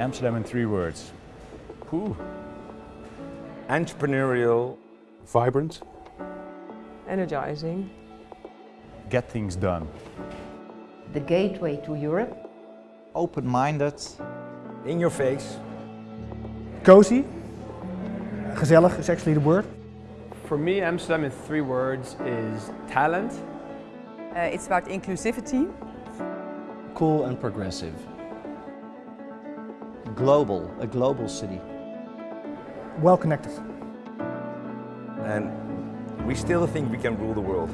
Amsterdam in three words. Whew. Entrepreneurial. Vibrant. Energizing. Get things done. The gateway to Europe. Open-minded. In your face. Cozy. Gezellig is actually the word. For me, Amsterdam in three words is talent. Uh, it's about inclusivity. Cool and progressive. Global, a global city. Well connected. And we still think we can rule the world.